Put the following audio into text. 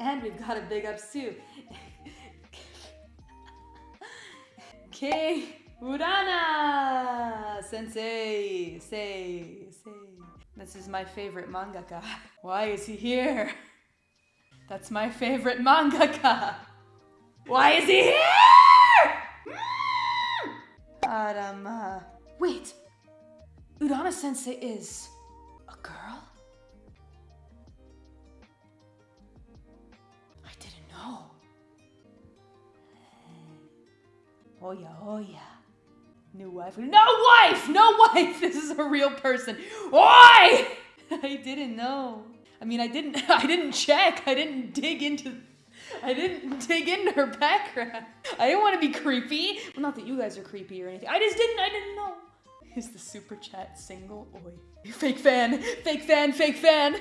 And we've got a big ups too. King Urana Sensei, say, say. This is my favorite mangaka. Why is he here? That's my favorite mangaka. Why is he here? Hmm. Arama. Wait. Urana Sensei is a girl? Oh yeah, oh yeah. New wife. No wife! No wife! This is a real person. Why? I didn't know. I mean, I didn't. I didn't check. I didn't dig into. I didn't dig into her background. I didn't want to be creepy. Well, not that you guys are creepy or anything. I just didn't. I didn't know. Is the super chat single? Oi. Fake fan. Fake fan. Fake fan.